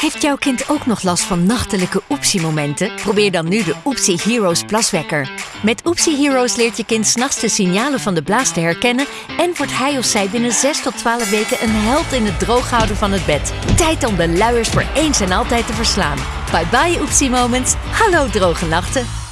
Heeft jouw kind ook nog last van nachtelijke oepsiemomenten? Probeer dan nu de Oepsie Heroes plaswekker. Met Oepsie Heroes leert je kind s'nachts de signalen van de blaas te herkennen en wordt hij of zij binnen 6 tot 12 weken een held in het drooghouden van het bed. Tijd om de luiers voor eens en altijd te verslaan. Bye bye Oepsie Moments. Hallo droge nachten.